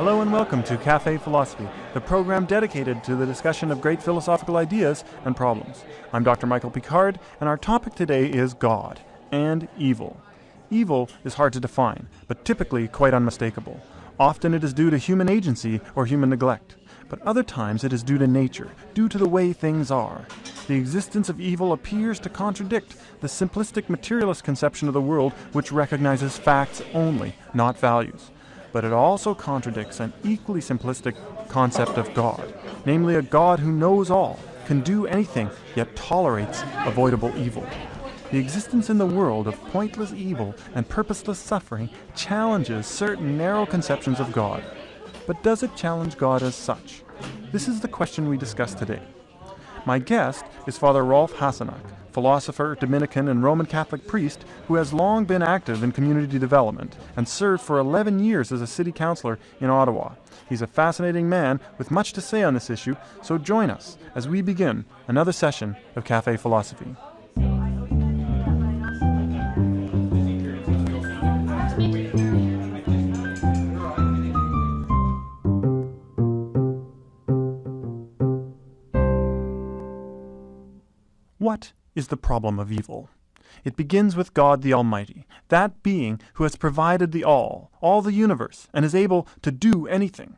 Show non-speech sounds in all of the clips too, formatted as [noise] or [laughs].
Hello and welcome to Cafe Philosophy, the program dedicated to the discussion of great philosophical ideas and problems. I'm Dr. Michael Picard, and our topic today is God and evil. Evil is hard to define, but typically quite unmistakable. Often it is due to human agency or human neglect, but other times it is due to nature, due to the way things are. The existence of evil appears to contradict the simplistic materialist conception of the world which recognizes facts only, not values but it also contradicts an equally simplistic concept of God, namely a God who knows all, can do anything, yet tolerates avoidable evil. The existence in the world of pointless evil and purposeless suffering challenges certain narrow conceptions of God. But does it challenge God as such? This is the question we discuss today. My guest is Father Rolf Hasenack, philosopher, Dominican, and Roman Catholic priest who has long been active in community development and served for 11 years as a city councillor in Ottawa. He's a fascinating man with much to say on this issue, so join us as we begin another session of Cafe Philosophy. Is the problem of evil? It begins with God the Almighty, that being who has provided the all, all the universe, and is able to do anything.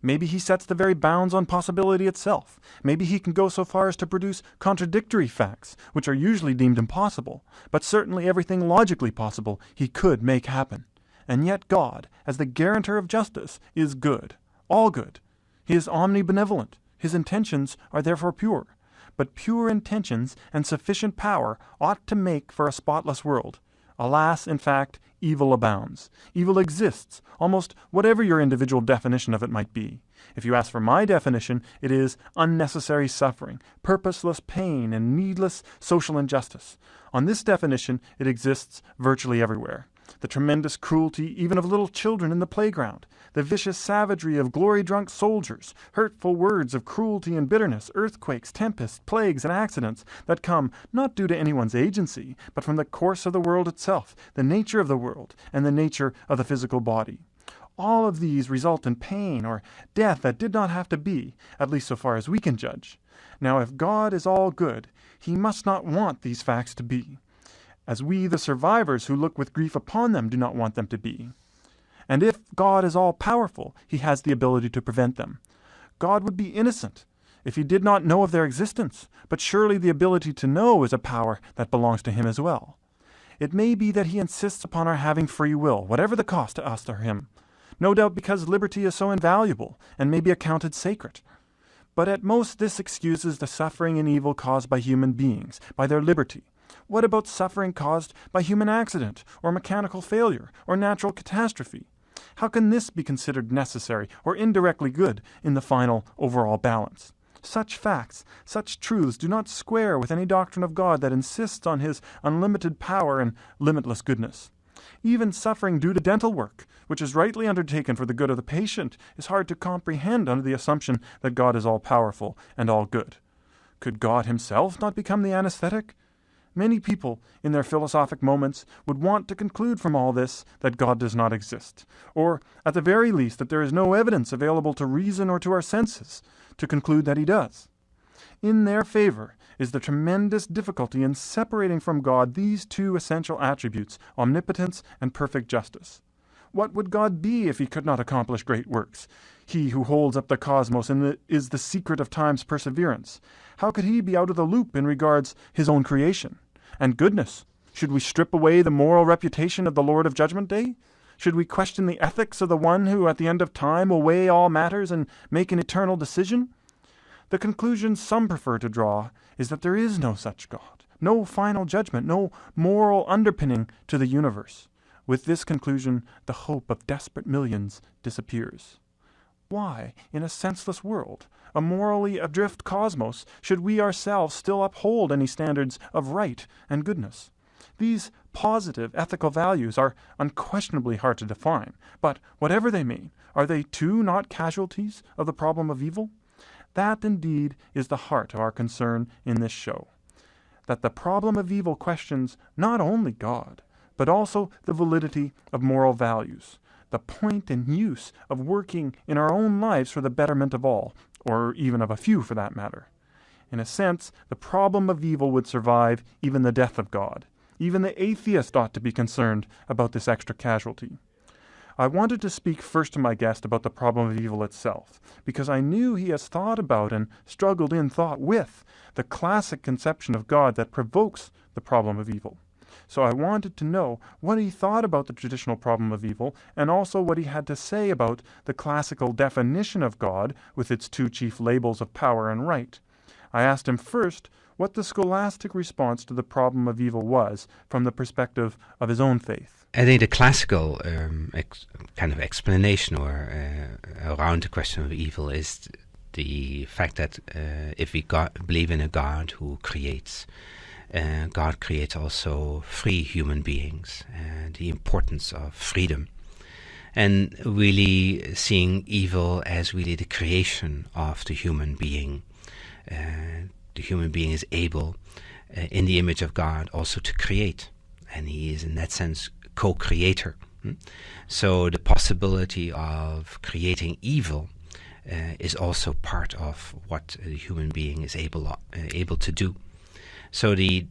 Maybe he sets the very bounds on possibility itself. Maybe he can go so far as to produce contradictory facts, which are usually deemed impossible, but certainly everything logically possible he could make happen. And yet God, as the guarantor of justice, is good, all good. He is omnibenevolent. His intentions are therefore pure but pure intentions and sufficient power ought to make for a spotless world. Alas, in fact, evil abounds. Evil exists, almost whatever your individual definition of it might be. If you ask for my definition, it is unnecessary suffering, purposeless pain, and needless social injustice. On this definition, it exists virtually everywhere the tremendous cruelty even of little children in the playground, the vicious savagery of glory drunk soldiers, hurtful words of cruelty and bitterness, earthquakes, tempests, plagues, and accidents that come not due to anyone's agency, but from the course of the world itself, the nature of the world, and the nature of the physical body. All of these result in pain or death that did not have to be, at least so far as we can judge. Now, if God is all good, he must not want these facts to be as we, the survivors who look with grief upon them, do not want them to be. And if God is all powerful, he has the ability to prevent them. God would be innocent if he did not know of their existence, but surely the ability to know is a power that belongs to him as well. It may be that he insists upon our having free will, whatever the cost to us or him, no doubt because liberty is so invaluable and may be accounted sacred. But at most this excuses the suffering and evil caused by human beings, by their liberty, what about suffering caused by human accident, or mechanical failure, or natural catastrophe? How can this be considered necessary or indirectly good in the final overall balance? Such facts, such truths do not square with any doctrine of God that insists on his unlimited power and limitless goodness. Even suffering due to dental work, which is rightly undertaken for the good of the patient, is hard to comprehend under the assumption that God is all powerful and all good. Could God himself not become the anesthetic? Many people, in their philosophic moments, would want to conclude from all this that God does not exist, or, at the very least, that there is no evidence available to reason or to our senses to conclude that he does. In their favor is the tremendous difficulty in separating from God these two essential attributes, omnipotence and perfect justice. What would God be if he could not accomplish great works? He who holds up the cosmos and is the secret of time's perseverance. How could he be out of the loop in regards his own creation? And goodness, should we strip away the moral reputation of the Lord of Judgment Day? Should we question the ethics of the one who at the end of time will weigh all matters and make an eternal decision? The conclusion some prefer to draw is that there is no such God, no final judgment, no moral underpinning to the universe. With this conclusion, the hope of desperate millions disappears. Why, in a senseless world, a morally adrift cosmos, should we ourselves still uphold any standards of right and goodness? These positive ethical values are unquestionably hard to define, but whatever they mean, are they too not casualties of the problem of evil? That indeed is the heart of our concern in this show. That the problem of evil questions not only God, but also the validity of moral values, the point and use of working in our own lives for the betterment of all, or even of a few for that matter. In a sense, the problem of evil would survive even the death of God. Even the atheist ought to be concerned about this extra casualty. I wanted to speak first to my guest about the problem of evil itself, because I knew he has thought about and struggled in thought with the classic conception of God that provokes the problem of evil. So I wanted to know what he thought about the traditional problem of evil, and also what he had to say about the classical definition of God with its two chief labels of power and right. I asked him first what the scholastic response to the problem of evil was from the perspective of his own faith. I think the classical um, kind of explanation or uh, around the question of evil is the fact that uh, if we believe in a God who creates, uh, God creates also free human beings, and the importance of freedom, and really seeing evil as really the creation of the human being. Uh, the human being is able, uh, in the image of God, also to create, and he is in that sense co-creator. Hmm? So the possibility of creating evil uh, is also part of what a human being is able uh, able to do. So the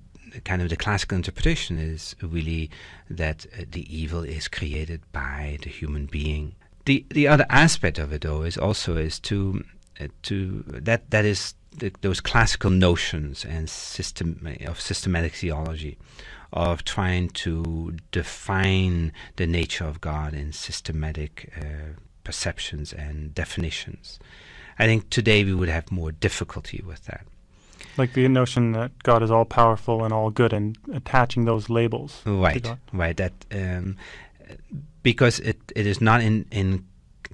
kind of the classical interpretation is really that uh, the evil is created by the human being. The the other aspect of it though is also is to uh, to that that is the, those classical notions and system of systematic theology of trying to define the nature of God in systematic uh, perceptions and definitions. I think today we would have more difficulty with that. Like the notion that God is all powerful and all good, and attaching those labels. Right, right. That um, because it, it is not in in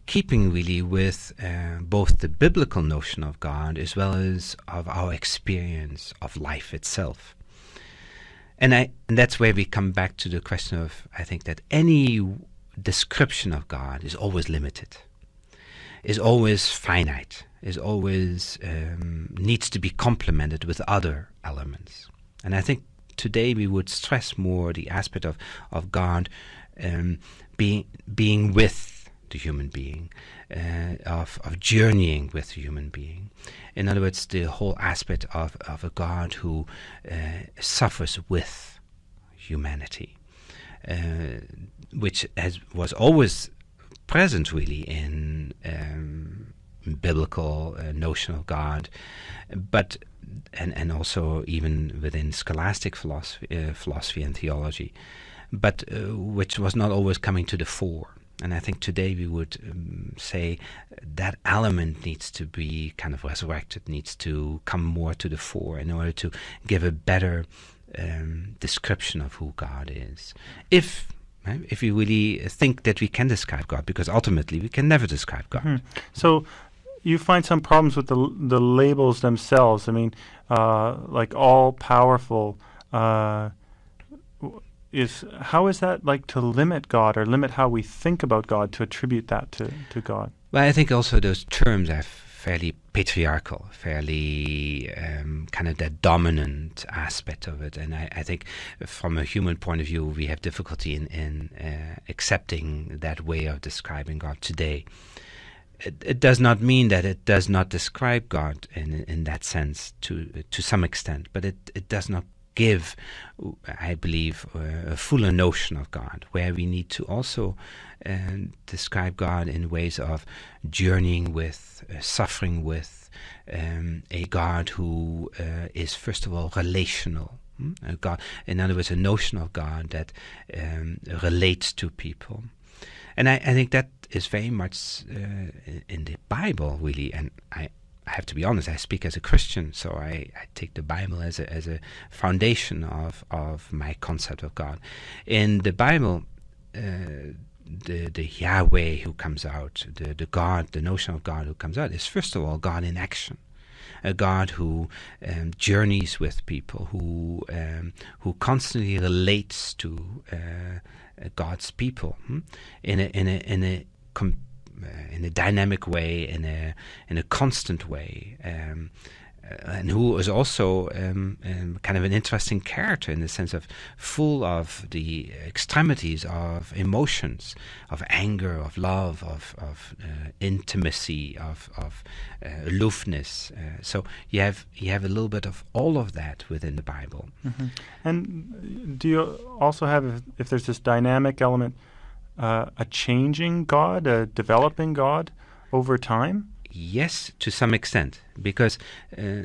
keeping really with uh, both the biblical notion of God as well as of our experience of life itself. And, I, and that's where we come back to the question of I think that any description of God is always limited, is always finite, is always um, needs to be complemented with other elements. And I think today we would stress more the aspect of, of God um, being being with the human being, uh, of, of journeying with the human being. In other words, the whole aspect of, of a God who uh, suffers with humanity, uh, which has, was always present really in um, biblical uh, notion of God, but and and also even within scholastic philosophy, uh, philosophy and theology, but uh, which was not always coming to the fore. And I think today we would um, say that element needs to be kind of resurrected, needs to come more to the fore in order to give a better um, description of who God is. If if we really think that we can describe God, because ultimately we can never describe God. Hmm. So you find some problems with the the labels themselves. I mean, uh, like all powerful. Uh, is how is that like to limit God or limit how we think about God to attribute that to, to God? Well, I think also those terms are fairly patriarchal, fairly um, kind of that dominant aspect of it. And I, I, think from a human point of view, we have difficulty in, in uh, accepting that way of describing God today. It, it, does not mean that it does not describe God in in that sense to to some extent, but it, it does not give, I believe, a fuller notion of God, where we need to also uh, describe God in ways of journeying with, uh, suffering with, um, a God who uh, is, first of all, relational. Hmm? A God, in other words, a notion of God that um, relates to people. And I, I, think that is very much uh, in the Bible, really. And I, I have to be honest, I speak as a Christian, so I, I take the Bible as a, as a foundation of, of my concept of God. In the Bible, uh, the, the Yahweh who comes out, the, the God, the notion of God who comes out, is first of all God in action. A God who um, journeys with people, who um, who constantly relates to uh, God's people hmm? in a in a in a com- uh, in a dynamic way, in a in a constant way, um, and who is also um, um, kind of an interesting character in the sense of full of the extremities of emotions, of anger, of love, of, of uh, intimacy, of, of uh, aloofness. Uh, so you have you have a little bit of all of that within the Bible. Mm-hmm. And do you also have, if, if there's this dynamic element, uh, a changing God, a developing God over time? Yes, to some extent, because uh,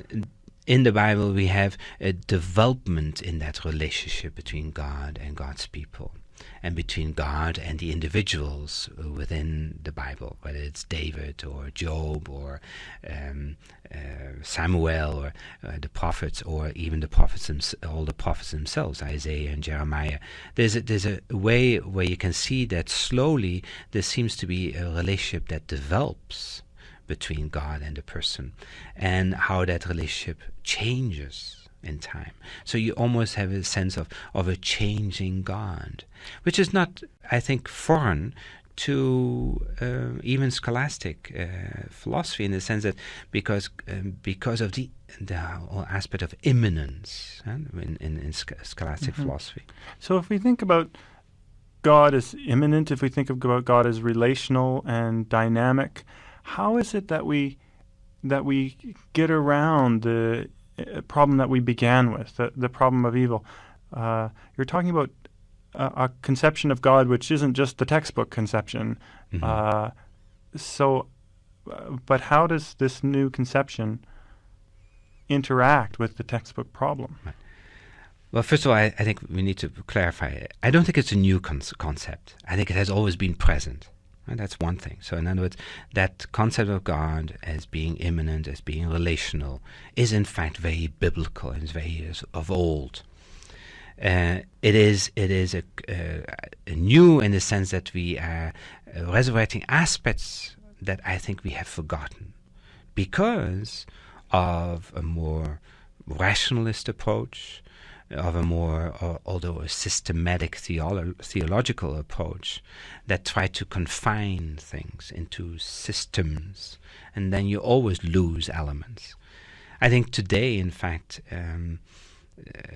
in the Bible we have a development in that relationship between God and God's people, and between God and the individuals within the Bible, whether it's David or Job or um, uh, Samuel or uh, the prophets, or even the prophets, all the prophets themselves, Isaiah and Jeremiah. There's a, there's a way where you can see that slowly there seems to be a relationship that develops between God and the person, and how that relationship changes in time. So you almost have a sense of, of a changing God, which is not, I think, foreign to uh, even scholastic uh, philosophy in the sense that because um, because of the the whole aspect of immanence uh, in, in, in scholastic Mhm. philosophy. So if we think about God as immanent, if we think about God as relational and dynamic, how is it that we that we get around the problem that we began with, the, the problem of evil? Uh, you're talking about a, a conception of God which isn't just the textbook conception. Mhm. Uh, so, uh, but how does this new conception interact with the textbook problem? Well, first of all, I, I think we need to clarify. it. I don't think it's a new con- concept. I think it has always been present. And that's one thing. So, in other words, that concept of God as being immanent, as being relational, is in fact very biblical and is very of old. Uh, it is it is a, uh, new in the sense that we are resurrecting aspects that I think we have forgotten because of a more rationalist approach, of a more, uh, although a systematic theolo- theological approach that try to confine things into systems, and then you always lose elements. I think today, in fact, um,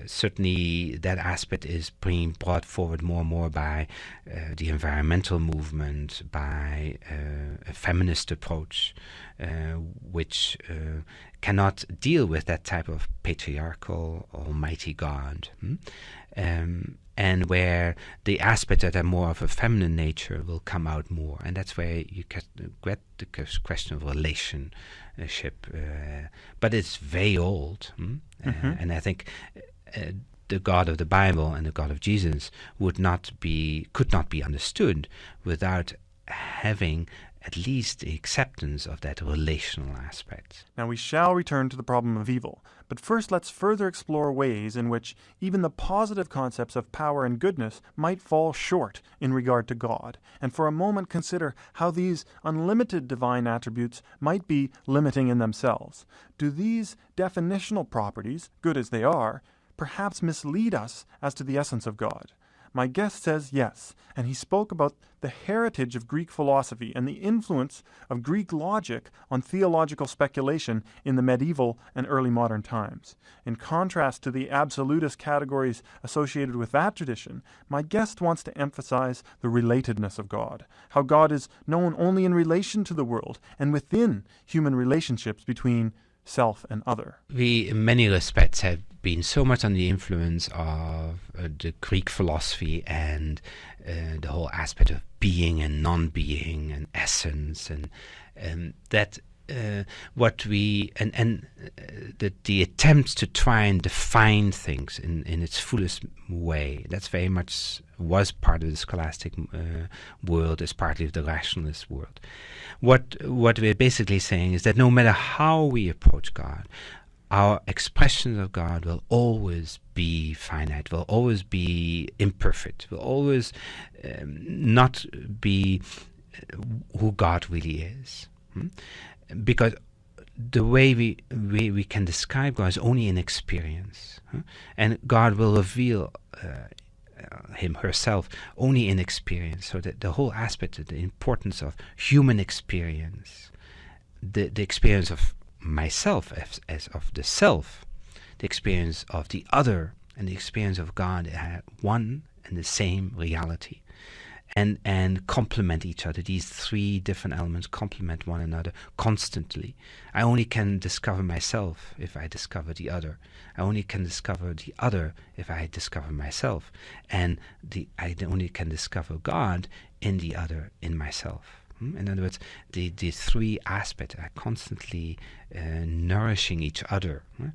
certainly that aspect is being brought forward more and more by uh, the environmental movement, by uh, a feminist approach, uh, which cannot deal with that type of patriarchal, almighty God. hmm? Um, and where the aspects that are more of a feminine nature will come out more. And that's where you get, get the question of relationship. Uh, but it's very old. hmm? Uh, Mhm. and I think uh, the God of the Bible and the God of Jesus would not be, could not be understood without having at least the acceptance of that relational aspect. Now we shall return to the problem of evil, but first let's further explore ways in which even the positive concepts of power and goodness might fall short in regard to God, and for a moment consider how these unlimited divine attributes might be limiting in themselves. Do these definitional properties, good as they are, perhaps mislead us as to the essence of God? My guest says yes, and he spoke about the heritage of Greek philosophy and the influence of Greek logic on theological speculation in the medieval and early modern times. In contrast to the absolutist categories associated with that tradition, my guest wants to emphasize the relatedness of God, how God is known only in relation to the world and within human relationships between self and other. We, in many respects, have been so much under the influence of uh, the Greek philosophy and uh, the whole aspect of being and non-being and essence, and um, that uh, what we and and uh, the the attempts to try and define things in in its fullest way. That's very much was part of the scholastic uh, world, as partly of the rationalist world. What what we're basically saying is that no matter how we approach God, our expressions of God will always be finite, will always be imperfect, will always um, not be uh, who God really is. hmm? Because the way we, we, we can describe God is only in experience. huh? And God will reveal uh, Him, herself, only in experience. So that the whole aspect of the importance of human experience, the, the experience of myself as, as of the self, the experience of the other, and the experience of God are one and the same reality and and complement each other. These three different elements complement one another constantly. I only can discover myself if I discover the other. I only can discover the other if I discover myself, and the I only can discover God in the other in myself. Hmm? In other words, the, the three aspects are constantly uh, nourishing each other uh,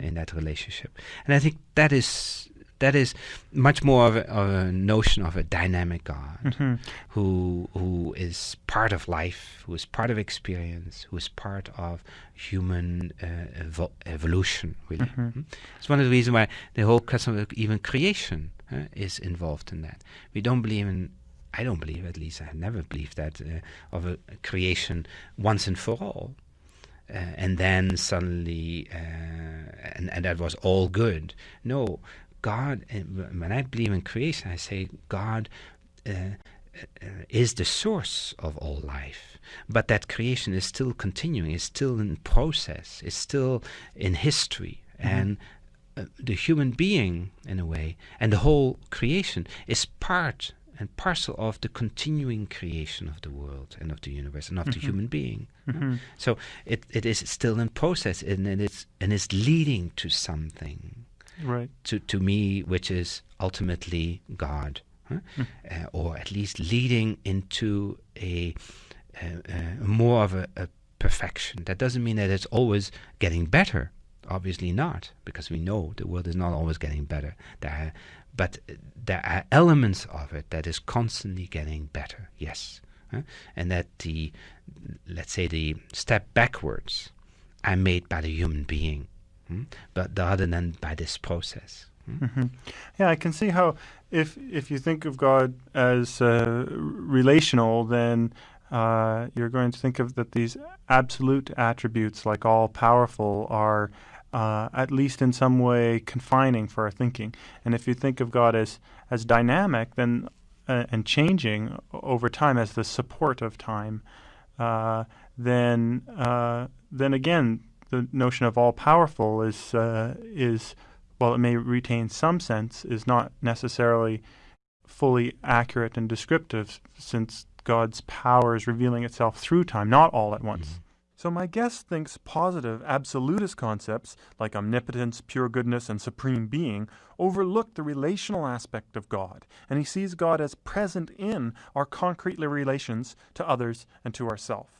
in that relationship, and I think that is that is much more of a, of a notion of a dynamic God Mm-hmm. who who is part of life, who is part of experience, who is part of human uh, evo- evolution. Really, Mhm. Mm. it's one of the reasons why the whole question of even creation uh, is involved in that. We don't believe in. I don't believe, at least I never believed that uh, of a creation once and for all. Uh, and then suddenly, uh, and, and that was all good. No, God, uh, when I believe in creation, I say God uh, uh, is the source of all life. But that creation is still continuing, is still in process, is still in history. And uh, the human being, in a way, and the whole creation is part and parcel of the continuing creation of the world and of the universe and of the Mhm. human being. Mhm. So it, it is still in process and, and it's and it's leading to something Right. to, to me which is ultimately God. huh? Mm. Uh, or at least leading into a, uh, uh, more of a, a perfection. That doesn't mean that it's always getting better. Obviously not, because we know the world is not always getting better. There are, but uh, there are elements of it that is constantly getting better. Yes, and that the let's say the step backwards are made by the human being, hmm? but rather than by this process. hmm? hmm Yeah, I can see how if if you think of God as uh, relational, then uh, you're going to think of that these absolute attributes, like all powerful, are uh, at least in some way confining for our thinking. And if you think of God as as dynamic, then uh, and changing over time as the support of time, uh, then uh, then again the notion of all powerful is uh, is while it may retain some sense, is not necessarily fully accurate and descriptive, since God's power is revealing itself through time, not all at once. So my guest thinks positive absolutist concepts like omnipotence, pure goodness, and supreme being overlook the relational aspect of God, and he sees God as present in our concrete relations to others and to ourselves.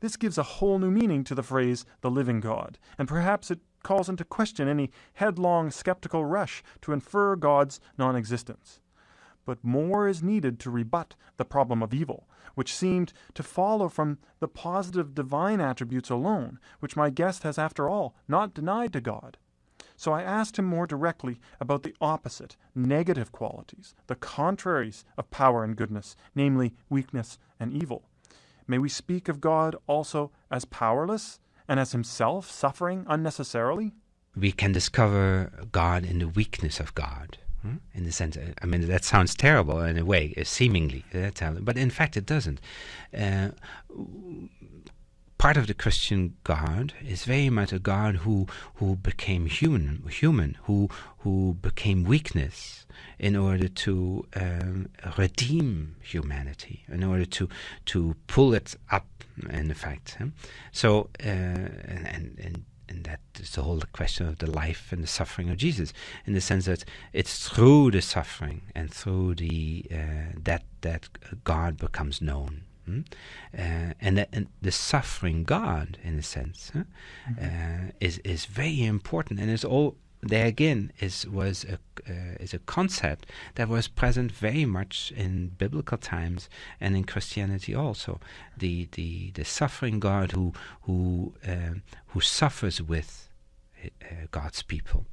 This gives a whole new meaning to the phrase the living God, and perhaps it calls into question any headlong skeptical rush to infer God's non existence. But more is needed to rebut the problem of evil, which seemed to follow from the positive divine attributes alone, which my guest has, after all, not denied to God. So I asked him more directly about the opposite, negative qualities, the contraries of power and goodness, namely weakness and evil. May we speak of God also as powerless and as himself suffering unnecessarily? we can discover God in the weakness of God. Hmm? In the sense, uh, I mean, that sounds terrible in a way, uh, seemingly, uh, but in fact, it doesn't. Uh, part of the Christian God is very much a God who who became human, human, who who became weakness in order to um, redeem humanity, in order to to pull it up. In effect, so uh, and, and and that is the whole question of the life and the suffering of Jesus, in the sense that it's through the suffering and through the uh, that that God becomes known, hmm? uh, and, that, and the suffering God, in a sense, huh? uh, is is very important, and it's all there again is was a uh, is a concept that was present very much in biblical times and in Christianity also. The the the suffering God who who um, who suffers with uh, God's people.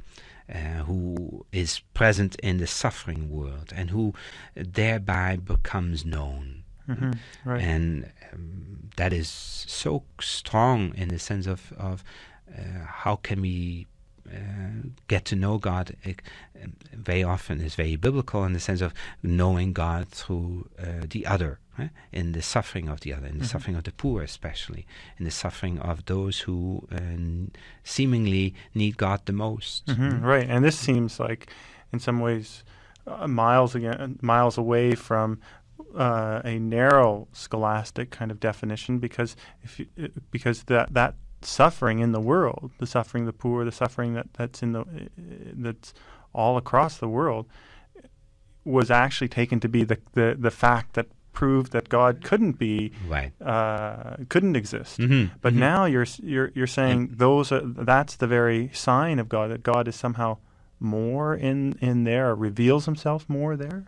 Uh, who is present in the suffering world and who thereby becomes known hmm Right. and um, that is so strong in the sense of of uh, how can we get to know God uh, very often is very biblical in the sense of knowing God through uh, the other, eh? in the suffering of the other, in the Mhm. suffering of the poor, especially, in the suffering of those who uh, seemingly need God the most. hmm right, and this seems like, in some ways, uh, miles again, miles away from uh, a narrow scholastic kind of definition, because if you, uh, because that that suffering in the world, the suffering of the poor, the suffering that that's in the uh, that's all across the world, was actually taken to be the the, the fact that proved that God couldn't be Right. uh, couldn't exist. Mhm, But mhm. now you're you're you're saying those are that's the very sign of God that God is somehow more in in there, reveals Himself more there.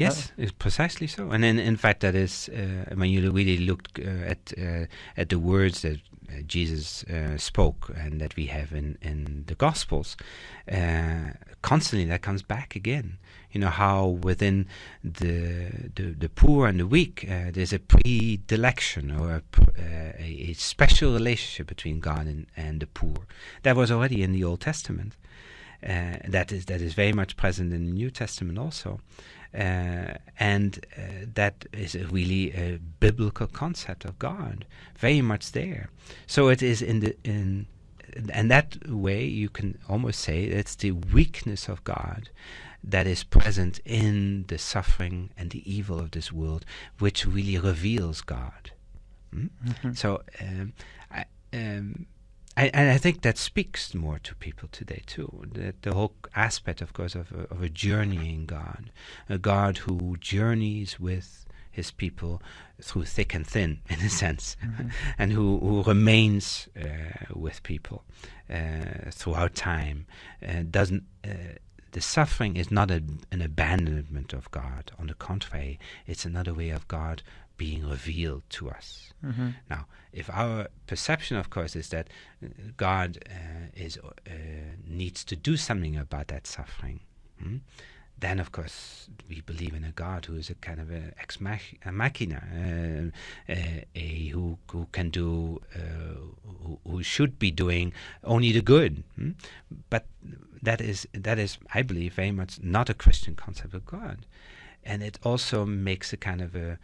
Yes, it's precisely so. And in, in fact, that is uh, when you really looked uh, at uh, at the words that uh, Jesus uh, spoke and that we have in in the Gospels, uh, constantly that comes back again. You know how within the the, the poor and the weak, uh, there's a predilection or a, uh, a, a special relationship between God and, and the poor. That was already in the Old Testament. Uh, that is that is very much present in the New Testament also, uh, and uh, that is a really a biblical concept of God, very much there. So it is in the in, and that way you can almost say it's the weakness of God that is present in the suffering and the evil of this world, which really reveals God. Mm? So um, I, um, I, and I think that speaks more to people today too. That the whole aspect, of course, of a, of a journeying God, a God who journeys with his people through thick and thin, [laughs] in a sense, [laughs] and who, who remains uh, with people uh, throughout time. Uh, doesn't uh, the suffering is not a, an abandonment of God. On the contrary, it's another way of God being revealed to us. Mm-hmm. Now, if our perception, of course, is that uh, God uh, is uh, needs to do something about that suffering, hmm, then of course we believe in a God who is a kind of a ex mach- a machina, uh, uh, a who who can do, uh, who, who should be doing only the good. hmm. But that is that is, I believe, very much not a Christian concept of God, and it also makes a kind of a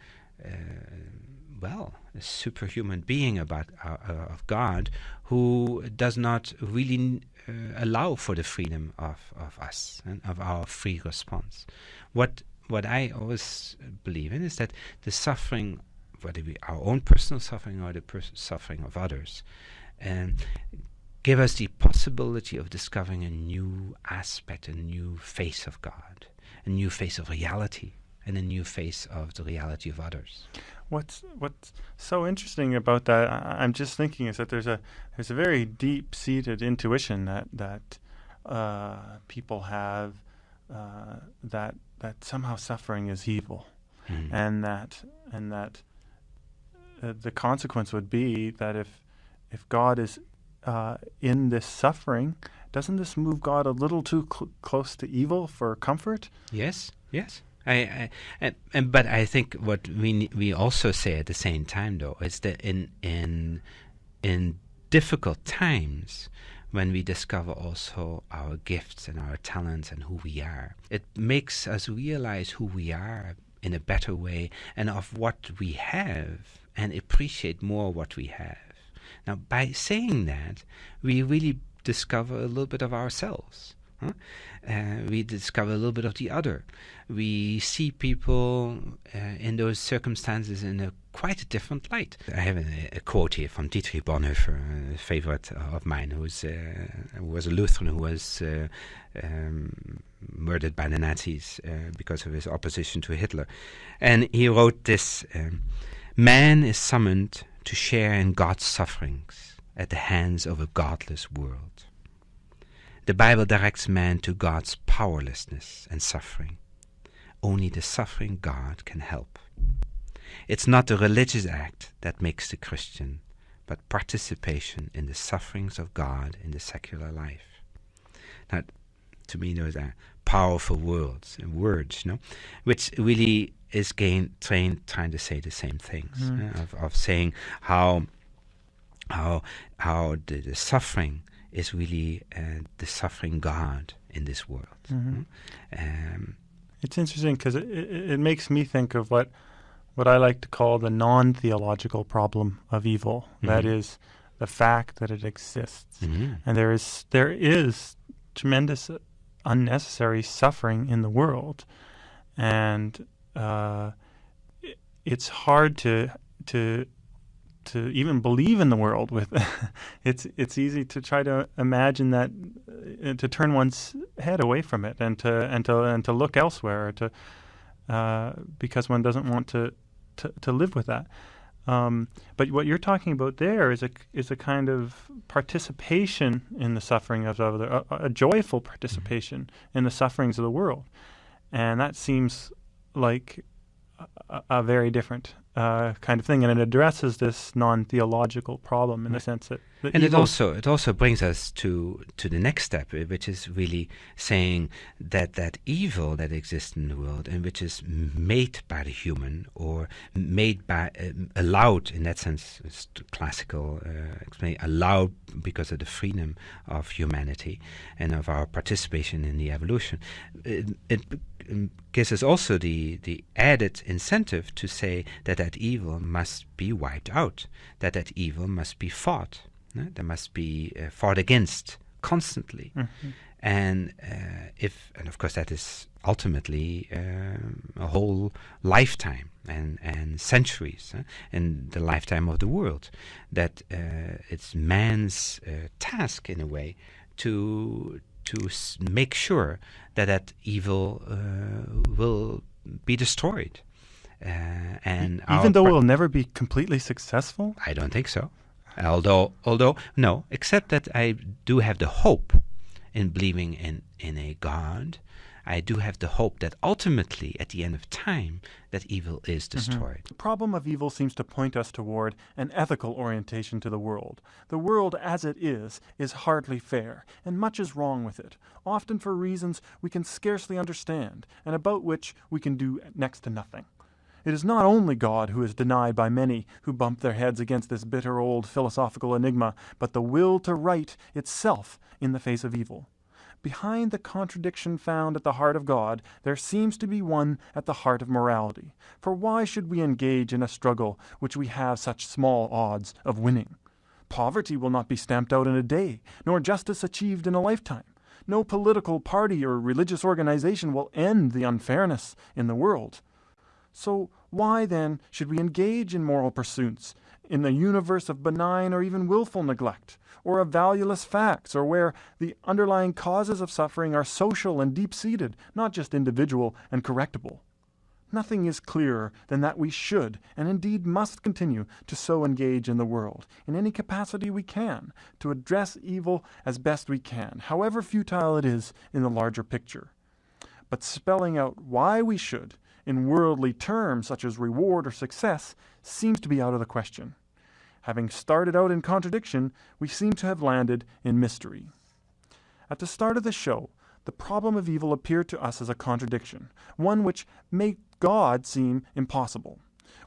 well, a superhuman being about uh, uh, of God who does not really uh, allow for the freedom of, of us and of our free response. What what I always believe in is that the suffering, whether we our own personal suffering or the pers- suffering of others, um, give us the possibility of discovering a new aspect, a new face of God, a new face of reality, and a new face of the reality of others. What's what's so interesting about that? I, I'm just thinking is that there's a there's a very deep seated intuition that that uh, people have uh, that that somehow suffering is evil, Mhm. and that and that uh, the consequence would be that if if God is uh, in this suffering, doesn't this move God a little too cl- close to evil for comfort? Yes, yes. I, I and, but I think what we we also say at the same time though is that in in in difficult times when we discover also our gifts and our talents and who we are, it makes us realize who we are in a better way and of what we have and appreciate more what we have. Now, by saying that, we really discover a little bit of ourselves. Huh? Uh, we discover a little bit of the other. We see people uh, in those circumstances in a quite a different light. I have a, a quote here from Dietrich Bonhoeffer, a favorite of mine, uh, who was a Lutheran who was uh, um, murdered by the Nazis uh, because of his opposition to Hitler. And he wrote this um, Man is summoned to share in God's sufferings at the hands of a godless world. The Bible directs man to God's powerlessness and suffering. Only the suffering God can help. It's not the religious act that makes the Christian, but participation in the sufferings of God in the secular life. Now, to me, those are powerful words and words, you know, which really is gain, train, trying to say the same things Mm. uh, of, of saying how how how the, the suffering is really uh, the suffering God in this world. Mhm. Um, It's interesting because it, it, it makes me think of what what I like to call the non-theological problem of evil. That Mhm. is the fact that it exists, mhm. and there is there is tremendous uh, unnecessary suffering in the world, and uh, it, it's hard to to to even believe in the world with [laughs] it's it's easy to try to imagine that uh, to turn one's head away from it and to and to and to look elsewhere or to uh, because one doesn't want to to, to live with that. Um, but what you're talking about there is a is a kind of participation in the suffering of other, a, a joyful participation in the sufferings of the world, and that seems like a, a very different uh, kind of thing, and it addresses this non-theological problem in the sense that, that and it also it also brings us to to the next step, uh, which is really saying that that evil that exists in the world and which is made by the human or made by uh, allowed in that sense, it's classical uh, explain allowed because of the freedom of humanity and of our participation in the evolution. It, it gives us also the the added incentive to say that that evil must be wiped out, that that evil must be fought. No? There must be uh, fought against constantly. Mhm. And uh, if, and of course, that is ultimately um, a whole lifetime and, and centuries uh, in the lifetime of the world. That uh, it's man's uh, task, in a way, to to s- make sure that that evil uh, will be destroyed. Uh, and even though we'll never be completely successful. I don't think so. Although, although no, except that I do have the hope in believing in in a God. I do have the hope that ultimately, at the end of time, that evil is mm-hmm. destroyed. The problem of evil seems to point us toward an ethical orientation to the world. The world as it is is hardly fair, and much is wrong with it, often for reasons we can scarcely understand, and about which we can do next to nothing. It is not only God who is denied by many who bump their heads against this bitter old philosophical enigma, but the will to right itself in the face of evil. Behind the contradiction found at the heart of God, there seems to be one at the heart of morality. For why should we engage in a struggle which we have such small odds of winning? Poverty will not be stamped out in a day, nor justice achieved in a lifetime. No political party or religious organization will end the unfairness in the world. So, why then should we engage in moral pursuits in the universe of benign or even willful neglect, or of valueless facts, or where the underlying causes of suffering are social and deep seated, not just individual and correctable? Nothing is clearer than that we should, and indeed must continue, to so engage in the world, in any capacity we can, to address evil as best we can, however futile it is in the larger picture. But spelling out why we should, in worldly terms such as reward or success, seems to be out of the question. Having started out in contradiction, we seem to have landed in mystery. At the start of the show, the problem of evil appeared to us as a contradiction, one which made God seem impossible.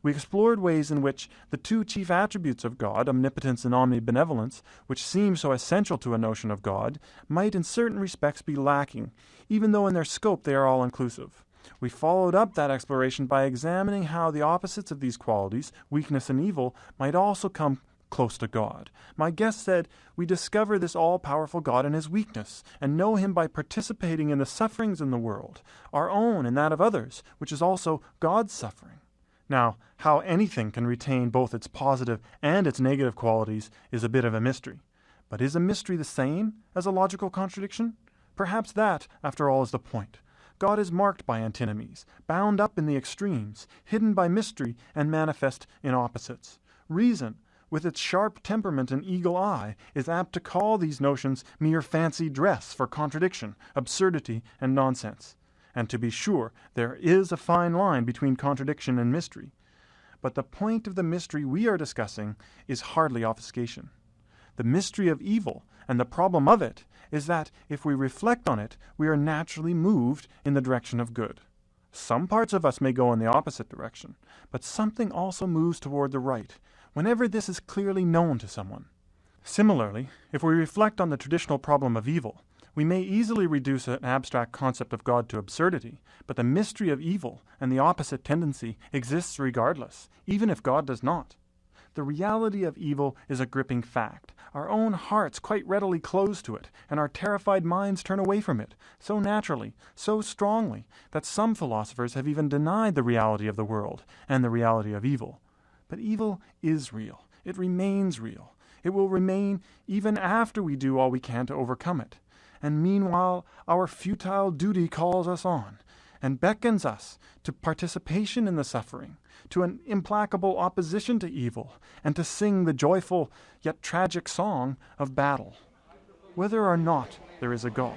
We explored ways in which the two chief attributes of God, omnipotence and omnibenevolence, which seem so essential to a notion of God, might in certain respects be lacking, even though in their scope they are all inclusive. We followed up that exploration by examining how the opposites of these qualities, weakness and evil, might also come close to God. My guest said, We discover this all powerful God in his weakness, and know him by participating in the sufferings in the world, our own and that of others, which is also God's suffering. Now, how anything can retain both its positive and its negative qualities is a bit of a mystery. But is a mystery the same as a logical contradiction? Perhaps that, after all, is the point. God is marked by antinomies, bound up in the extremes, hidden by mystery, and manifest in opposites. Reason, with its sharp temperament and eagle eye, is apt to call these notions mere fancy dress for contradiction, absurdity, and nonsense. And to be sure, there is a fine line between contradiction and mystery. But the point of the mystery we are discussing is hardly obfuscation. The mystery of evil and the problem of it is that if we reflect on it, we are naturally moved in the direction of good. Some parts of us may go in the opposite direction, but something also moves toward the right, whenever this is clearly known to someone. Similarly, if we reflect on the traditional problem of evil, we may easily reduce an abstract concept of God to absurdity, but the mystery of evil and the opposite tendency exists regardless, even if God does not. The reality of evil is a gripping fact. Our own hearts quite readily close to it, and our terrified minds turn away from it, so naturally, so strongly, that some philosophers have even denied the reality of the world and the reality of evil. But evil is real. It remains real. It will remain even after we do all we can to overcome it. And meanwhile, our futile duty calls us on and beckons us to participation in the suffering, to an implacable opposition to evil, and to sing the joyful yet tragic song of battle. Whether or not there is a God,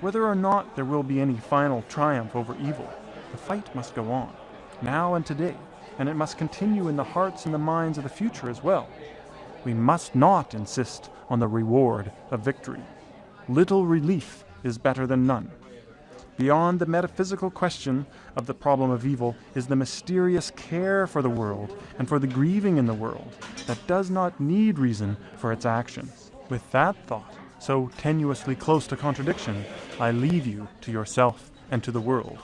whether or not there will be any final triumph over evil, the fight must go on, now and today, and it must continue in the hearts and the minds of the future as well. We must not insist on the reward of victory. Little relief is better than none. Beyond the metaphysical question of the problem of evil is the mysterious care for the world and for the grieving in the world that does not need reason for its actions. With that thought, so tenuously close to contradiction, I leave you to yourself and to the world.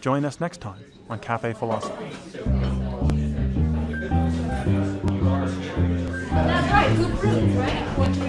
Join us next time on Cafe Philosophy. That's right, good fruit, right?